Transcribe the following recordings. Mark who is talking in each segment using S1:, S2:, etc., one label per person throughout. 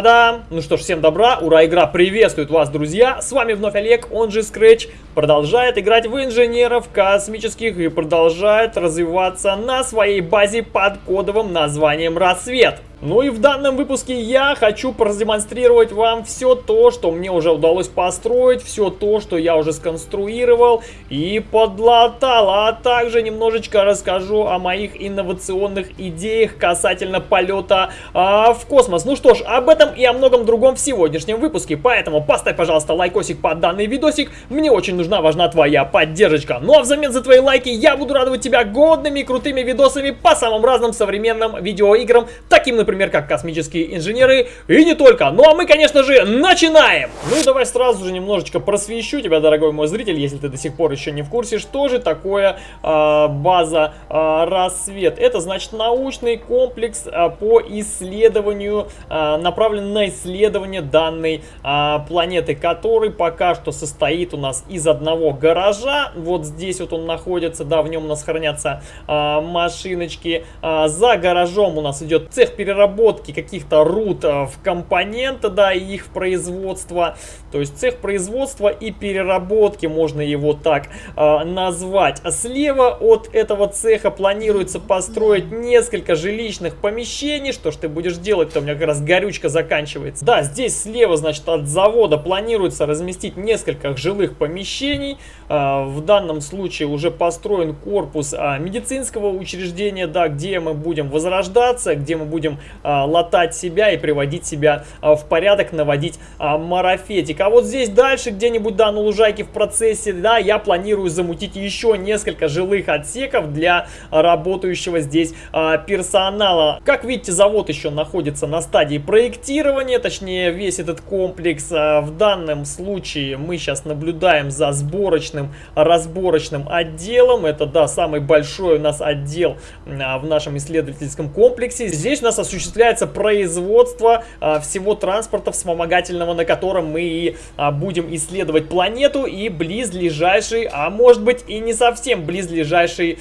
S1: Та-дам! Ну что ж, всем добра, ура, игра приветствует вас, друзья! С вами вновь Олег, он же Scratch, продолжает играть в инженеров космических и продолжает развиваться на своей базе под кодовым названием «Рассвет». Ну и в данном выпуске я хочу продемонстрировать вам все то, что мне уже удалось построить, все то, что я уже сконструировал и подлатал, а также немножечко расскажу о моих инновационных идеях касательно полета а, в космос. Ну что ж, об этом и о многом другом в сегодняшнем выпуске, поэтому поставь, пожалуйста, лайкосик под данный видосик, мне очень нужна, важна твоя поддержка. Ну а взамен за твои лайки я буду радовать тебя годными крутыми видосами по самым разным современным видеоиграм, таким, например, как космические инженеры и не только. Ну а мы, конечно же, начинаем! Ну и давай сразу же немножечко просвещу тебя, дорогой мой зритель, если ты до сих пор еще не в курсе, что же такое э, база э, «Рассвет». Это, значит, научный комплекс э, по исследованию, э, направлен на исследование данной э, планеты, который пока что состоит у нас из одного гаража. Вот здесь вот он находится, да, в нем у нас хранятся э, машиночки. Э, за гаражом у нас идет цех переработки каких-то руд э, в компоненты, да, и их производство. То есть цех производства и переработки, можно его так э, назвать. Слева от этого цеха планируется построить несколько жилищных помещений. Что ж ты будешь делать-то? У меня как раз горючка заканчивается. Да, здесь слева, значит, от завода планируется разместить несколько жилых помещений. Э, в данном случае уже построен корпус э, медицинского учреждения, да, где мы будем возрождаться, где мы будем а, латать себя и приводить себя а, в порядок, наводить а, марафетик. А вот здесь дальше где-нибудь, да, на лужайке в процессе, да, я планирую замутить еще несколько жилых отсеков для работающего здесь а, персонала. Как видите, завод еще находится на стадии проектирования, точнее весь этот комплекс. А, в данном случае мы сейчас наблюдаем за сборочным, разборочным отделом. Это, да, самый большой у нас отдел а, в нашем исследовательском комплексе. Здесь у нас осуществляется производство а, всего транспорта вспомогательного, на котором мы и а, будем исследовать планету и близлежащий, а может быть и не совсем близлежащий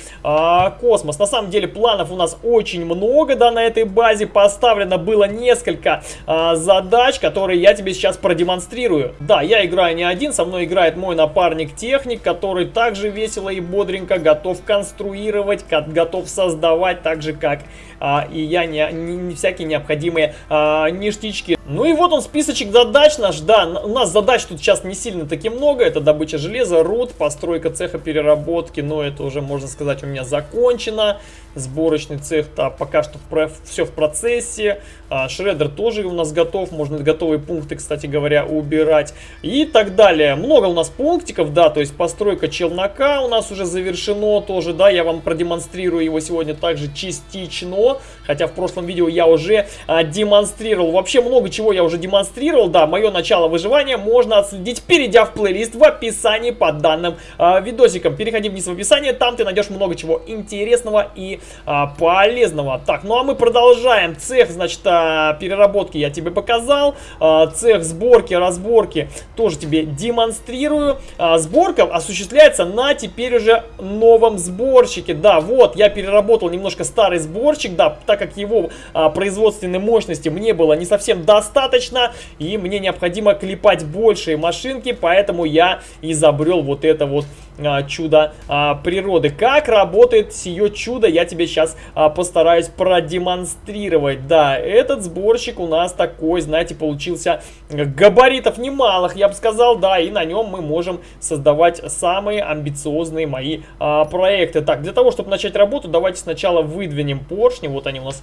S1: космос. На самом деле планов у нас очень много, да, на этой базе поставлено было несколько задач, которые я тебе сейчас продемонстрирую. Да, я играю не один, со мной играет мой напарник-техник, который также весело и бодренько готов конструировать, готов создавать так же, как а, и я не, не, не всякие необходимые а, ништячки. Ну и вот он списочек задач наш, да, у нас задач тут сейчас не сильно таки много, это добыча железа, руд, постройка цеха переработки, но это уже, можно сказать, у меня закончено, сборочный цех, да, пока что все в процессе, а, шредер тоже у нас готов, можно готовые пункты, кстати говоря, убирать и так далее. Много у нас пунктиков, да, то есть постройка челнока у нас уже завершено тоже, да, я вам продемонстрирую его сегодня также частично, хотя в прошлом видео я уже а, демонстрировал, вообще много чего я уже демонстрировал, да, мое начало выживания можно отследить, перейдя в плейлист в описании под данным а, видосиком. Переходи вниз в описание, там ты найдешь много чего интересного и а, полезного. Так, ну а мы продолжаем. Цех, значит, а, переработки я тебе показал, а, цех сборки, разборки тоже тебе демонстрирую. А, сборка осуществляется на теперь уже новом сборщике. Да, вот, я переработал немножко старый сборщик, да, так как его а, производственной мощности мне было не совсем достаточно, и мне необходимо клепать большие машинки, поэтому я изобрел вот это вот а, чудо а, природы. Как работает сие чудо, я тебе сейчас а, постараюсь продемонстрировать. Да, этот сборщик у нас такой, знаете, получился габаритов немалых, я бы сказал, да, и на нем мы можем создавать самые амбициозные мои проекты. Так, для того, чтобы начать работу, давайте сначала выдвинем поршни, вот они у нас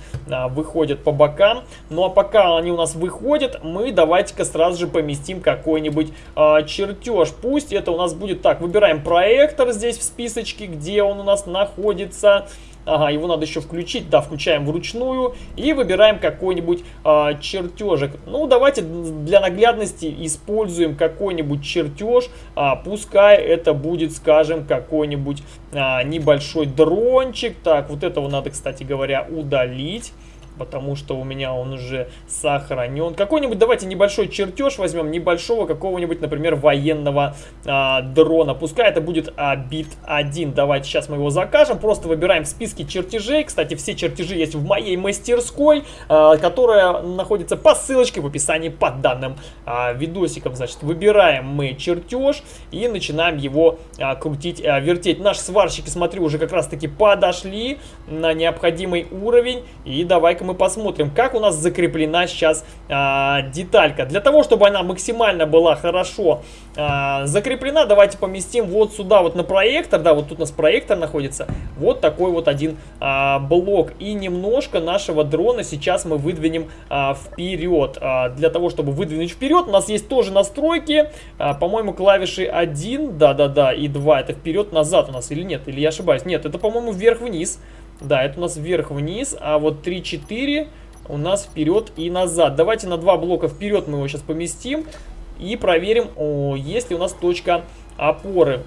S1: выходят по бокам. Ну а пока они у нас выходят, мы давайте-ка сразу же поместим какой-нибудь чертеж. Пусть это у нас будет так, выбираем проект проектор здесь в списочке, где он у нас находится. Ага, его надо еще включить. Да, включаем вручную и выбираем какой-нибудь а, чертежик. Ну, давайте для наглядности используем какой-нибудь чертеж. А, пускай это будет, скажем, какой-нибудь а, небольшой дрончик. Так, вот этого надо, кстати говоря, удалить. Потому что у меня он уже сохранен. Какой-нибудь, давайте небольшой чертеж возьмем, небольшого какого-нибудь, например, военного а, дрона. Пускай это будет а, бит 1. Давайте сейчас мы его закажем. Просто выбираем в списке чертежей. Кстати, все чертежи есть в моей мастерской, а, которая находится по ссылочке в описании под данным а, видосиком. Значит, выбираем мы чертеж и начинаем его а, крутить, а, вертеть. Наши сварщики, смотрю, уже как раз таки подошли на необходимый уровень. И давай-ка мы посмотрим, как у нас закреплена сейчас а, деталька. Для того, чтобы она максимально была хорошо а, закреплена, давайте поместим вот сюда вот на проектор. Да, вот тут у нас проектор находится. Вот такой вот один а, блок. И немножко нашего дрона сейчас мы выдвинем а, вперед. А, для того, чтобы выдвинуть вперед, у нас есть тоже настройки. А, По-моему, клавиши 1, да-да-да, и 2. Это вперед-назад у нас или нет? Или я ошибаюсь? Нет, это, по-моему, вверх-вниз. Да, это у нас вверх-вниз, а вот 3-4 у нас вперед и назад. Давайте на два блока вперед мы его сейчас поместим и проверим, о, есть ли у нас точка опоры.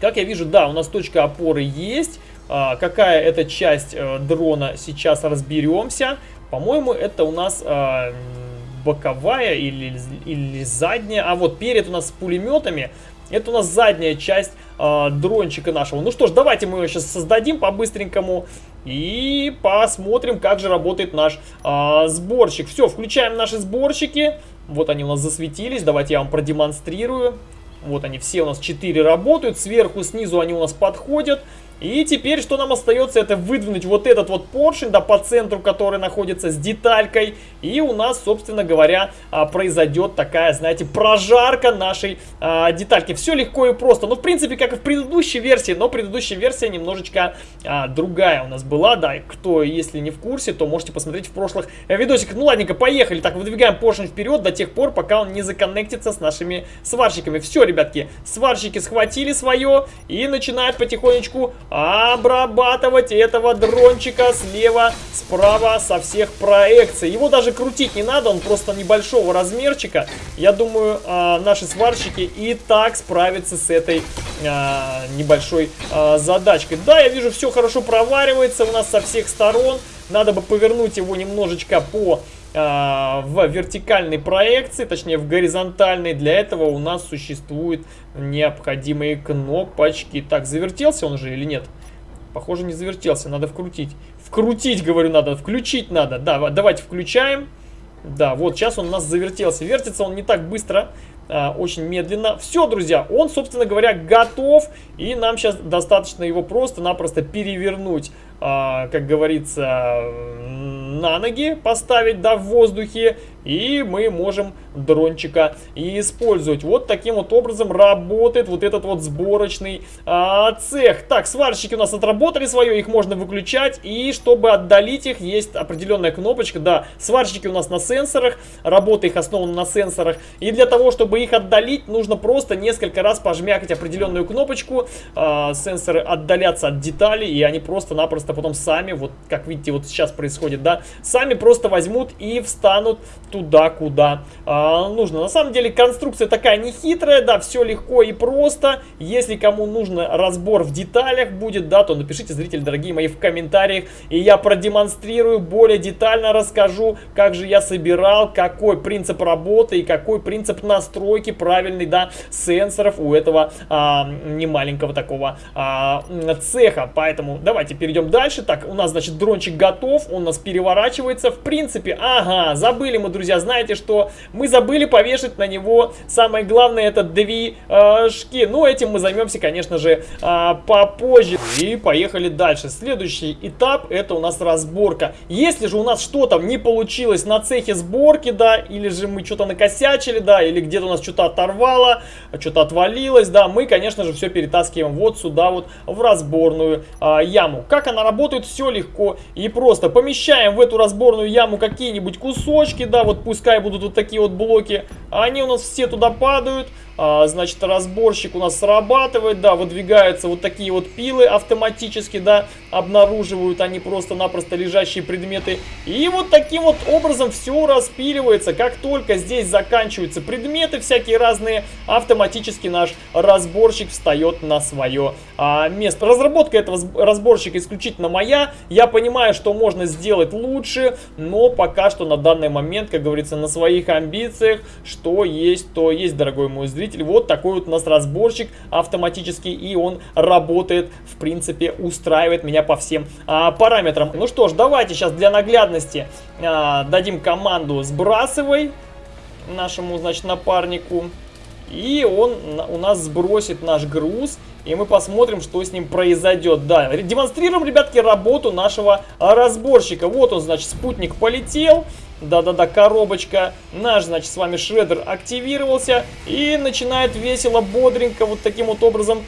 S1: Как я вижу, да, у нас точка опоры есть. А, какая это часть а, дрона, сейчас разберемся. По-моему, это у нас а, боковая или, или задняя. А вот перед у нас с пулеметами. Это у нас задняя часть э, дрончика нашего. Ну что ж, давайте мы его сейчас создадим по-быстренькому. И посмотрим, как же работает наш э, сборщик. Все, включаем наши сборщики. Вот они у нас засветились. Давайте я вам продемонстрирую. Вот они все у нас 4 работают. Сверху, снизу они у нас подходят. И теперь что нам остается, это выдвинуть вот этот вот поршень, да, по центру, который находится с деталькой. И у нас, собственно говоря, а, произойдет такая, знаете, прожарка нашей а, детальки. Все легко и просто. Ну, в принципе, как и в предыдущей версии, но предыдущая версия немножечко а, другая у нас была, да. Кто, если не в курсе, то можете посмотреть в прошлых видосиках. Ну, ладненько, поехали. Так, выдвигаем поршень вперед до тех пор, пока он не законнектится с нашими сварщиками. Все, ребятки, сварщики схватили свое и начинают потихонечку обрабатывать этого дрончика слева, справа, со всех проекций. Его даже крутить не надо, он просто небольшого размерчика. Я думаю, а, наши сварщики и так справятся с этой а, небольшой а, задачкой. Да, я вижу, все хорошо проваривается у нас со всех сторон. Надо бы повернуть его немножечко по в вертикальной проекции, точнее в горизонтальной. Для этого у нас существуют необходимые кнопочки. Так, завертелся он же или нет? Похоже, не завертелся, надо вкрутить. Вкрутить, говорю, надо, включить надо. Да, давайте включаем. Да, вот сейчас он у нас завертелся. Вертится он не так быстро, а, очень медленно. Все, друзья, он, собственно говоря, готов. И нам сейчас достаточно его просто-напросто перевернуть, а, как говорится, на ноги поставить, да, в воздухе. И мы можем дрончика использовать. Вот таким вот образом работает вот этот вот сборочный а, цех. Так, сварщики у нас отработали свое, их можно выключать. И чтобы отдалить их, есть определенная кнопочка. Да, сварщики у нас на сенсорах, работа их основана на сенсорах. И для того, чтобы их отдалить, нужно просто несколько раз пожмякать определенную кнопочку. А, сенсоры отдалятся от деталей, и они просто-напросто потом сами, вот как видите, вот сейчас происходит, да, сами просто возьмут и встанут туда, куда а, нужно. На самом деле конструкция такая не хитрая, да, все легко и просто. Если кому нужно разбор в деталях будет, да, то напишите, зрители дорогие мои, в комментариях, и я продемонстрирую, более детально расскажу, как же я собирал, какой принцип работы и какой принцип настройки правильный, да, сенсоров у этого а, немаленького такого а, цеха. Поэтому давайте перейдем дальше. Так, у нас, значит, дрончик готов, он у нас переворачивается. В принципе, ага, забыли мы, друзья, друзья, знаете, что мы забыли повешать на него самое главное, это движки. Ну, этим мы займемся, конечно же, а, попозже. И поехали дальше. Следующий этап, это у нас разборка. Если же у нас что-то не получилось на цехе сборки, да, или же мы что-то накосячили, да, или где-то у нас что-то оторвало, что-то отвалилось, да, мы, конечно же, все перетаскиваем вот сюда вот в разборную а, яму. Как она работает, все легко и просто. Помещаем в эту разборную яму какие-нибудь кусочки, да, вот вот пускай будут вот такие вот блоки, они у нас все туда падают, а, значит, разборщик у нас срабатывает, да, выдвигаются вот такие вот пилы автоматически, да, обнаруживают они просто-напросто лежащие предметы. И вот таким вот образом все распиливается. Как только здесь заканчиваются предметы всякие разные, автоматически наш разборщик встает на свое а, место. Разработка этого разборщика исключительно моя. Я понимаю, что можно сделать лучше, но пока что на данный момент, как говорится, на своих амбициях, что есть, то есть, дорогой мой зритель двигатель. Вот такой вот у нас разборчик автоматический, и он работает, в принципе, устраивает меня по всем а, параметрам. Ну что ж, давайте сейчас для наглядности а, дадим команду «Сбрасывай» нашему, значит, напарнику. И он у нас сбросит наш груз. И мы посмотрим, что с ним произойдет. Да, демонстрируем, ребятки, работу нашего разборщика. Вот он, значит, спутник полетел. Да-да-да, коробочка. Наш, значит, с вами шредер активировался и начинает весело, бодренько, вот таким вот образом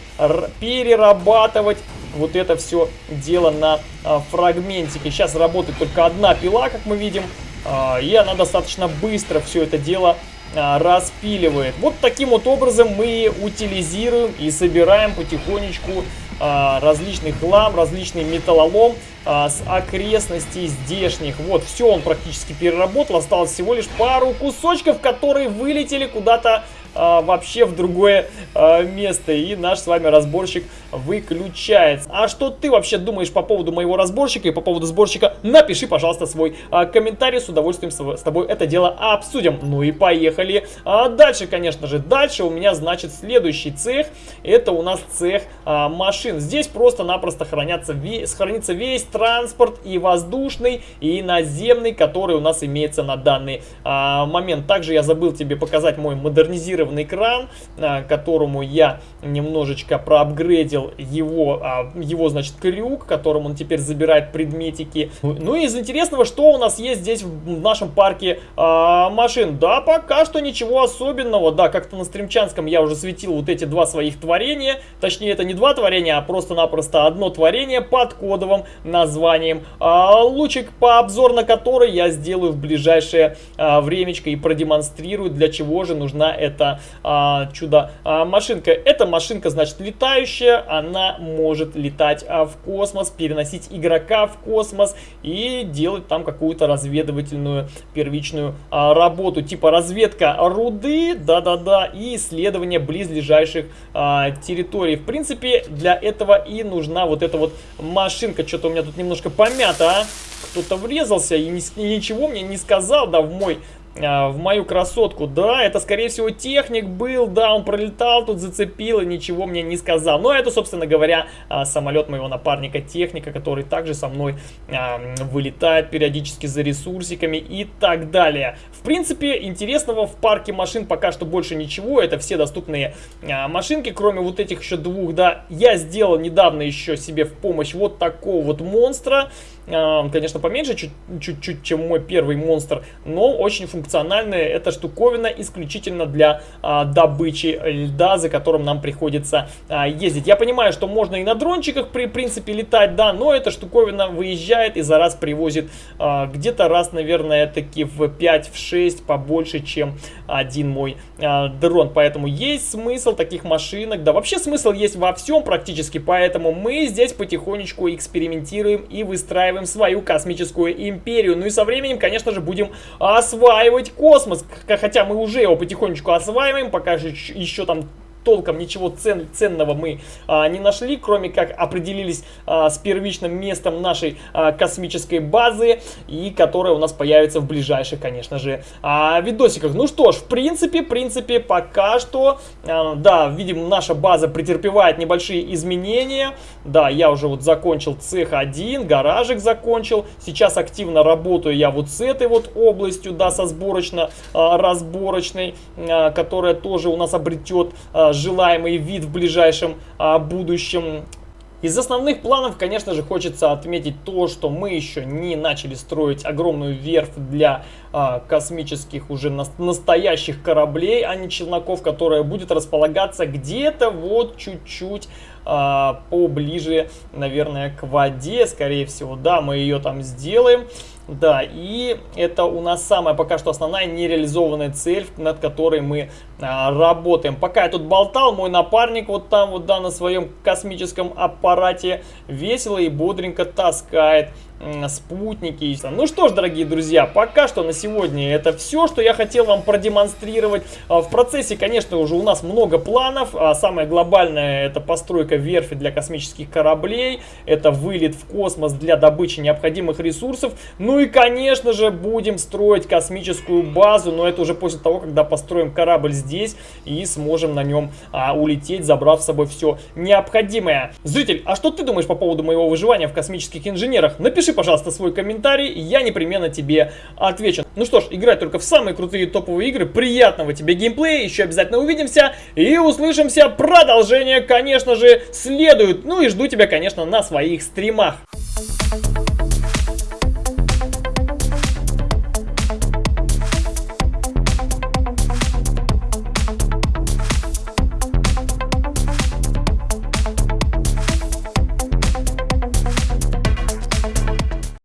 S1: перерабатывать вот это все дело на а, фрагментике. Сейчас работает только одна пила, как мы видим, а, и она достаточно быстро все это дело а, распиливает. Вот таким вот образом мы утилизируем и собираем потихонечку различный хлам, различный металлолом а, с окрестностей здешних. Вот, все он практически переработал, осталось всего лишь пару кусочков, которые вылетели куда-то а, вообще в другое а, место. И наш с вами разборщик выключается. А что ты вообще думаешь по поводу моего разборщика и по поводу сборщика? Напиши, пожалуйста, свой а, комментарий. С удовольствием с, с тобой это дело обсудим. Ну и поехали. А дальше, конечно же, дальше у меня, значит, следующий цех. Это у нас цех а, машин. Здесь просто-напросто хранятся хранится весь транспорт и воздушный, и наземный, который у нас имеется на данный а, момент. Также я забыл тебе показать мой модернизированный кран, а, которому я немножечко проапгрейдил его, а, его, значит, крюк, которым он теперь забирает предметики. Ну и из интересного, что у нас есть здесь в нашем парке а, машин? Да, пока что ничего особенного. Да, как-то на стримчанском я уже светил вот эти два своих творения. Точнее, это не два творения, а просто-напросто одно творение под кодовым названием лучик, по обзор на который я сделаю в ближайшее времечко и продемонстрирую, для чего же нужна эта а, чудо-машинка. А, Эта машинка, значит, летающая, она может летать а, в космос, переносить игрока в космос и делать там какую-то разведывательную первичную а, работу, типа разведка руды, да-да-да, и исследование близлежащих а, территорий. В принципе, для этого и нужна вот эта вот машинка. Что-то у меня тут немножко помято, а? Кто-то врезался и ничего мне не сказал, да, в мой в мою красотку. Да, это, скорее всего, техник был, да, он пролетал, тут зацепил и ничего мне не сказал. Но это, собственно говоря, а, самолет моего напарника техника, который также со мной а, вылетает периодически за ресурсиками и так далее. В принципе, интересного в парке машин пока что больше ничего. Это все доступные машинки, кроме вот этих еще двух, да. Я сделал недавно еще себе в помощь вот такого вот монстра. Конечно, поменьше чуть-чуть, чем мой первый монстр, но очень функциональная эта штуковина исключительно для а, добычи льда, за которым нам приходится а, ездить. Я понимаю, что можно и на дрончиках при принципе летать, да, но эта штуковина выезжает и за раз привозит а, где-то раз, наверное, таки в 5-6 побольше, чем один мой а, дрон. Поэтому есть смысл таких машинок, да, вообще смысл есть во всем практически, поэтому мы здесь потихонечку экспериментируем и выстраиваем осваиваем свою космическую империю. Ну и со временем, конечно же, будем осваивать космос. Хотя мы уже его потихонечку осваиваем, пока же еще там толком ничего цен, ценного мы а, не нашли, кроме как определились а, с первичным местом нашей а, космической базы, и которая у нас появится в ближайших, конечно же, а, видосиках. Ну что ж, в принципе, в принципе, пока что, а, да, видим, наша база претерпевает небольшие изменения. Да, я уже вот закончил цех 1, гаражик закончил. Сейчас активно работаю я вот с этой вот областью, да, со сборочно-разборочной, а, а, которая тоже у нас обретет а, желаемый вид в ближайшем а, будущем. Из основных планов, конечно же, хочется отметить то, что мы еще не начали строить огромную верфь для а, космических уже на, настоящих кораблей, а не челноков, которая будет располагаться где-то вот чуть-чуть а, поближе, наверное, к воде, скорее всего. Да, мы ее там сделаем. Да, и это у нас самая пока что основная нереализованная цель, над которой мы а, работаем. Пока я тут болтал, мой напарник вот там вот, да, на своем космическом аппарате весело и бодренько таскает спутники. Ну что ж, дорогие друзья, пока что на сегодня это все, что я хотел вам продемонстрировать. А, в процессе, конечно, уже у нас много планов. А самое глобальное это постройка верфи для космических кораблей, это вылет в космос для добычи необходимых ресурсов. Ну и, конечно же, будем строить космическую базу, но это уже после того, когда построим корабль здесь и сможем на нем а, улететь, забрав с собой все необходимое. Зритель, а что ты думаешь по поводу моего выживания в космических инженерах? Напиши пожалуйста, свой комментарий, я непременно тебе отвечу. Ну что ж, играй только в самые крутые топовые игры. Приятного тебе геймплея, еще обязательно увидимся и услышимся. Продолжение, конечно же, следует. Ну и жду тебя, конечно, на своих стримах.